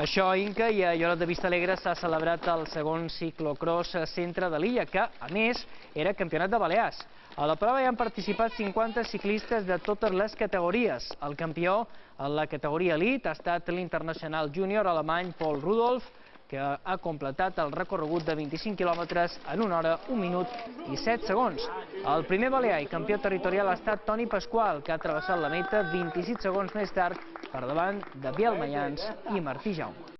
Això Inca i a Lloret de Vistalegre s'ha celebrat el segon ciclocross centre de l'illa, que, a més, era campionat de Balears. A la prova hi han participat 50 ciclistes de totes les categories. El campió en la categoria elit ha estat l'internacional júnior alemany Paul Rudolf, que ha completat el recorregut de 25 quilòmetres en una hora, un minut i 7 segons. El primer balear i campió territorial ha estat Toni Pasqual, que ha travessat la meta 26 segons més tard per davant de Biel Mayans i Martí Jaume.